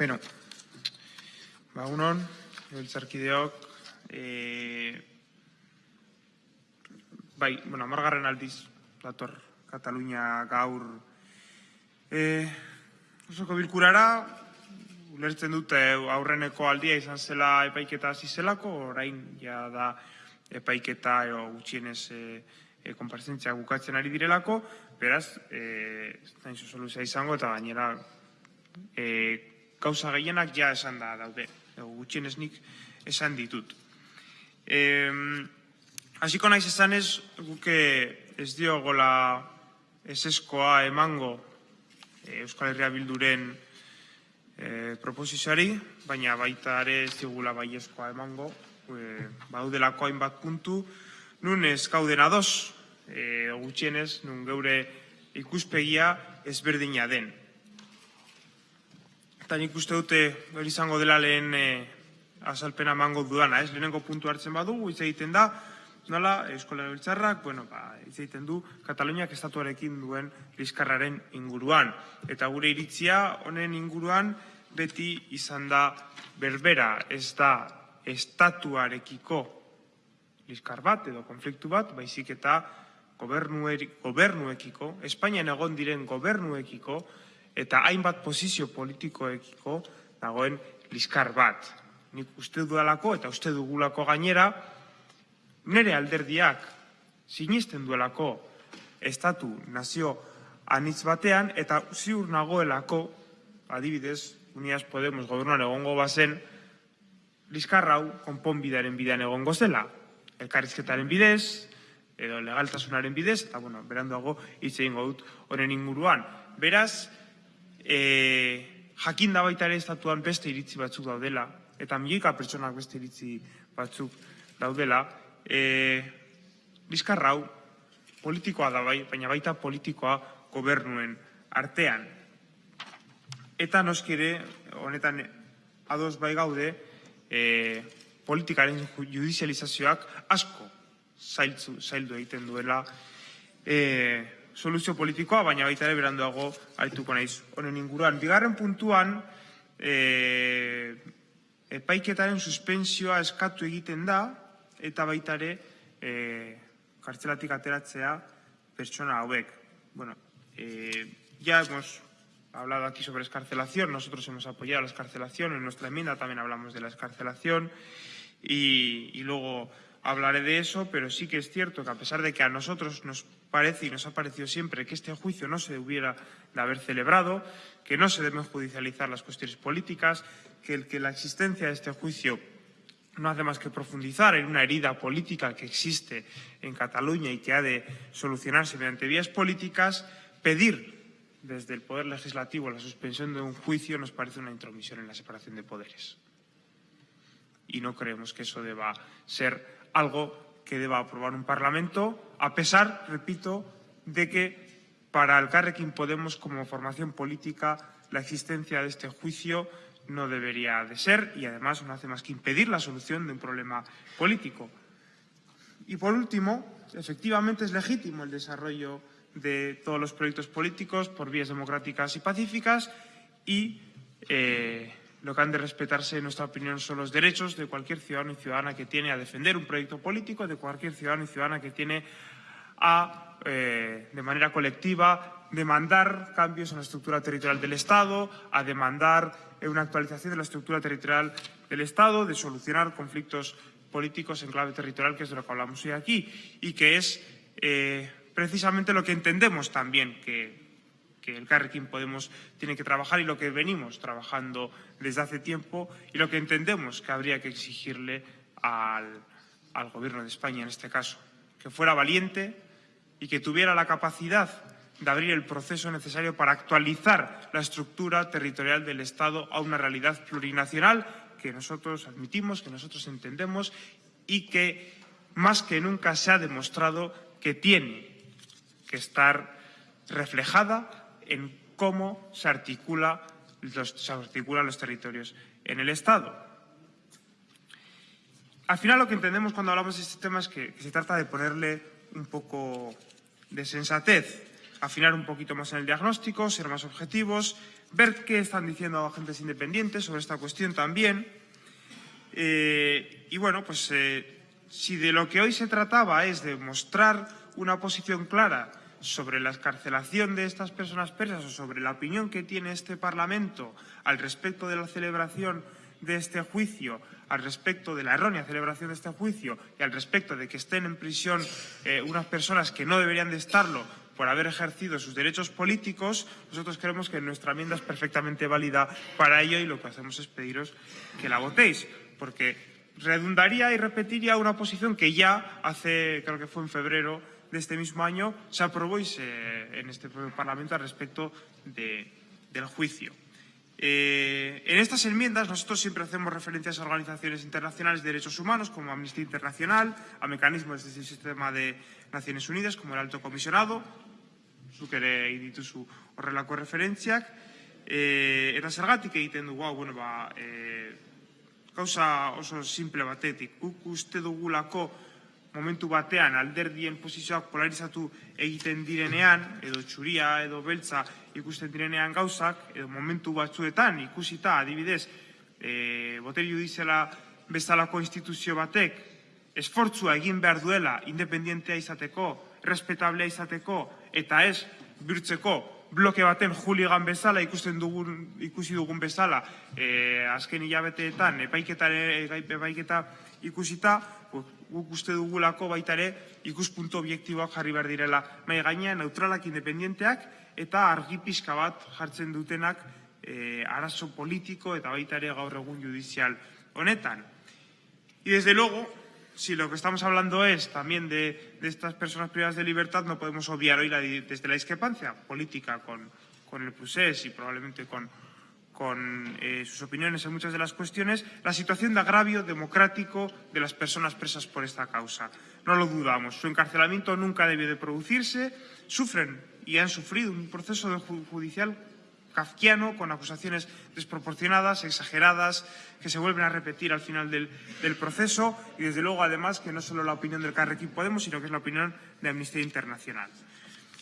Beno, ba, unon, biltzarkideok, e, bai, bueno, amargarren aldiz, dator, Katalunia gaur, e, osoko bilkurara, ulertzen dute aurreneko aldia izan zela epaiketa hasi zelako, orain ja da epaiketa edo gutxienez e, e, konparzentzia bukatzen ari direlako, beraz, e, zain soluzia izango eta gainera e, gauza gehienak ja esan da daude, edo gutxienez nik esan ditut. E, hasiko naiz esan ez, guke ez diogola eseskoa emango e, Euskal Herria Bilduren e, proposizioari, baina baita ere ez digula baiezkoa emango, e, baudelako hainbat puntu, nun ez gauden ados, e, gutxienez, nun geure ikuspegia ezberdina den. Eta nik uste dute hori izango dela lehen e, azalpena mango dudana, ez? Lehenengo puntu hartzen badugu, hitz egiten da, nola, Euskola Biltzarrak, bueno, ba, hitz egiten du, Kataluniak estatuarekin duen liskarraren inguruan. Eta gure iritzia honen inguruan beti izan da berbera, ez da estatuarekiko liskar bat edo konfliktu bat, baizik eta gobernuekiko, Espainian egon diren gobernuekiko, eta hainbat posizio politikoekiko dagoen liskar bat. Nik uste dudalako eta uste dugulako gainera, nire alderdiak sinisten duelako estatu nazio anitz batean, eta ziur nagoelako, adibidez, Unidas Podemos gobernuan egongo bazen, liskarrau konponbidaren bidean egongo zela elkarrizketaren bidez, edo legaltasunaren bidez, eta, bueno, beranduago hitz egingo dut honen inguruan. Beraz, e, jakin da baita ere estatuan beste iritzi batzuk daudela, eta milioika pertsonak beste iritzi batzuk daudela, e, bizkarrau politikoa da bai, baina baita politikoa gobernuen artean. Eta noskire, honetan ados bai gaude, e, politikaren judizializazioak asko zailtzu, zaildu egiten duela e, soluzio politikoa, baina baita ere beranduago altuko naiz. Honen inguruan, bigarren puntuan, e, epaiketaren suspensioa eskatu egiten da, eta baita ere e, kartzelatik ateratzea pertsona hauek. Bueno, e, ya hemos hablado aquí sobre escarcelación, nosotros hemos apoyado la escarcelación, en nuestra enmienda también hablamos de la escarcelación, y, luego hablaré de eso, pero sí que es cierto que a pesar de que a nosotros nos parece y nos ha parecido siempre que este juicio no se hubiera de haber celebrado, que no se deben judicializar las cuestiones políticas, que, que la existencia de este juicio no hace más que profundizar en una herida política que existe en Cataluña y que ha de solucionarse mediante vías políticas, pedir desde el Poder Legislativo la suspensión de un juicio nos parece una intromisión en la separación de poderes. Y no creemos que eso deba ser algo que deba aprobar un Parlamento, a pesar, repito, de que para el Carrequín Podemos como formación política la existencia de este juicio no debería de ser y además no hace más que impedir la solución de un problema político. Y por último, efectivamente es legítimo el desarrollo de todos los proyectos políticos por vías democráticas y pacíficas y eh, lo que han de respetarse, en nuestra opinión, son los derechos de cualquier ciudadano y ciudadana que tiene a defender un proyecto político, de cualquier ciudadano y ciudadana que tiene a, eh, de manera colectiva, demandar cambios en la estructura territorial del Estado, a demandar eh, una actualización de la estructura territorial del Estado, de solucionar conflictos políticos en clave territorial, que es de lo que hablamos hoy aquí, y que es eh, precisamente lo que entendemos también que el Carrequín Podemos tiene que trabajar y lo que venimos trabajando desde hace tiempo y lo que entendemos que habría que exigirle al, al Gobierno de España en este caso. Que fuera valiente y que tuviera la capacidad de abrir el proceso necesario para actualizar la estructura territorial del Estado a una realidad plurinacional que nosotros admitimos, que nosotros entendemos y que más que nunca se ha demostrado que tiene que estar reflejada en cómo se, articulan los territorios en el Estado. Al final lo que entendemos cuando hablamos de este tema es que, que se trata de ponerle un poco de sensatez, afinar un poquito más en el diagnóstico, ser más objetivos, ver qué están diciendo agentes independientes sobre esta cuestión también. Eh, y bueno, pues eh, si de lo que hoy se trataba es de mostrar una posición clara sobre la escarcelación de estas personas persas o sobre la opinión que tiene este Parlamento al respecto de la celebración de este juicio, al respecto de la errónea celebración de este juicio y al respecto de que estén en prisión eh, unas personas que no deberían de estarlo por haber ejercido sus derechos políticos, nosotros creemos que nuestra enmienda es perfectamente válida para ello y lo que hacemos es pediros que la votéis, porque redundaría y repetiría una posición que ya hace, creo que fue en febrero de este mismo año, se aprobó y se, en este Parlamento al respecto de, del juicio. Eh, en estas enmiendas nosotros siempre hacemos referencias a organizaciones internacionales de derechos humanos como Amnistía Internacional, a mecanismos desde el sistema de Naciones Unidas como el Alto Comisionado, zuk ere dituzu horrelako referentziak, e, eta zergatik egiten dugu, hau, bueno, ba, e, oso simple batetik, guk uste dugulako momentu batean alderdien posizioak polarizatu egiten direnean, edo txuria, edo beltza ikusten direnean gauzak, edo momentu batzuetan ikusita adibidez, e, boteri judiziala bezalako instituzio batek esfortzua egin behar duela independientea izateko, respetablea izateko, eta ez bihurtzeko bloke baten juligan bezala ikusten dugun ikusi dugun bezala e, azken hilabeteetan epaiketa ikusita guk uste dugulako baita ere ikuspuntu objektiboak jarri behar direla mai gainean neutralak independenteak eta argi pixka bat jartzen dutenak e, arazo politiko eta baita ere gaur egun judizial honetan. Y desde luego, si lo que estamos hablando es también de, de estas personas privadas de libertad, no podemos obviar hoy la, desde la discrepancia política con, con el procés y probablemente con, con eh, sus opiniones en muchas de las cuestiones, la situación de agravio democrático de las personas presas por esta causa. No lo dudamos, su encarcelamiento nunca debió de producirse, sufren y han sufrido un proceso judicial kafkiano con acusaciones desproporcionadas, exageradas, que se vuelven a repetir al final del, proceso y desde luego además que no solo la opinión del Carrequín Podemos, sino que es la opinión de Amnistía Internacional.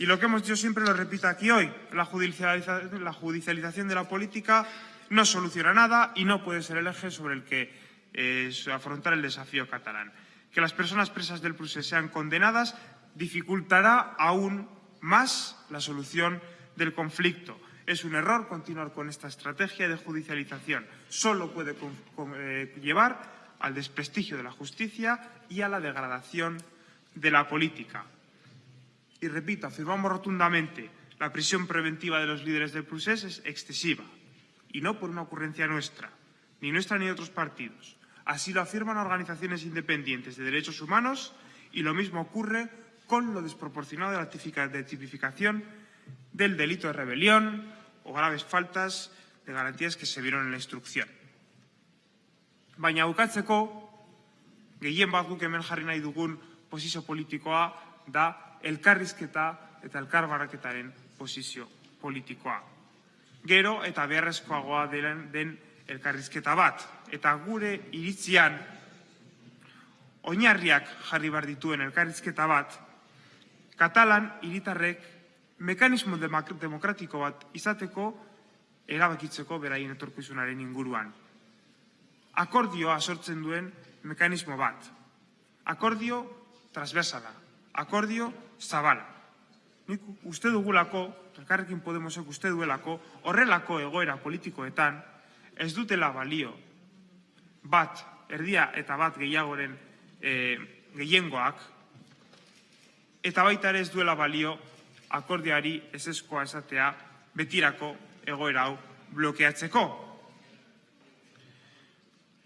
Y lo que hemos dicho siempre lo repito aquí hoy, la judicialización, de la política no soluciona nada y no puede ser el eje sobre el que eh, afrontar el desafío catalán. Que las personas presas del procés sean condenadas dificultará aún más la solución del conflicto. Es un error continuar con esta estrategia de judicialización. Solo puede eh, llevar al desprestigio de la justicia y a la degradación de la política. Y repito, afirmamos rotundamente, la prisión preventiva de los líderes del procés es excesiva, y no por una ocurrencia nuestra, ni nuestra ni de otros partidos. Así lo afirman organizaciones independientes de derechos humanos y lo mismo ocurre con lo desproporcionado de la tipificación del delito de rebelión o graves faltas de garantías que se vieron en la instrucción. Baina bukatzeko, gehien bat guk hemen jarri politikoa da elkarrizketa eta elkarbaraketaren posizio politikoa. Gero eta beharrezkoagoa den, den elkarrizketa bat. Eta gure iritzian oinarriak jarri bar dituen elkarrizketa bat, Katalan hiritarrek mekanismo demokratiko bat izateko erabakitzeko beraien etorkizunaren inguruan. Akordioa sortzen duen mekanismo bat. Akordio transversala. Akordio zabala. Nik uste dugulako, elkarrekin Podemosek uste duelako, horrelako egoera politikoetan ez dutela balio bat, erdia eta bat gehiagoren e, gehiengoak, eta baita ere ez duela balio akordiari ezeskoa esatea betirako egoera hau blokeatzeko.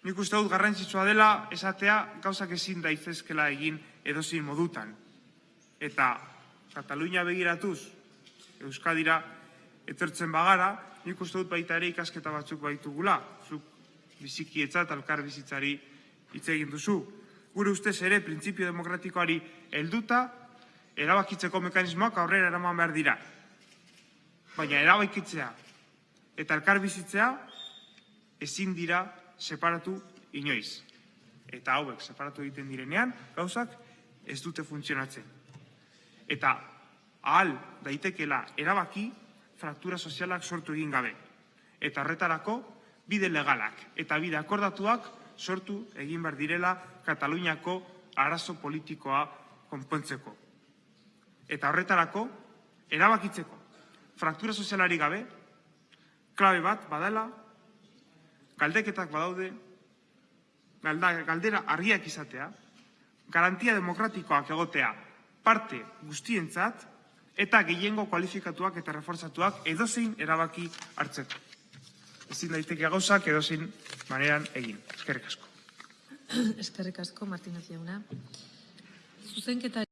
Nik uste dut garrantzitsua dela esatea gauzak ezin daizezkela egin edozin modutan eta Katalunia begiratuz Euskadira etortzen bagara, nik uste dut baita ere ikasketa batzuk baitugula, zuk bizikietza eta elkar bizitzari hitz egin duzu. Gure ustez ere, printzipio demokratikoari helduta, erabakitzeko mekanismoak aurrera eraman behar dira. Baina erabakitzea eta elkar bizitzea ezin dira separatu inoiz. Eta hauek separatu egiten direnean, gauzak ez dute funtzionatzen eta ahal daitekela erabaki fraktura sozialak sortu egin gabe. Eta horretarako bide legalak eta bide akordatuak sortu egin behar direla Kataluniako arazo politikoa konpontzeko. Eta horretarako, erabakitzeko, fraktura sozialari gabe, klabe bat badala, galdeketak badaude, galdera argiak izatea, garantia demokratikoak egotea parte guztientzat, eta gehiengo kualifikatuak eta reforzatuak edozein erabaki hartzeko. Ezin daiteke gauzak edozein maneran egin. Eskerrik asko. Eskerrik asko, Martínez jauna. Zuzenketa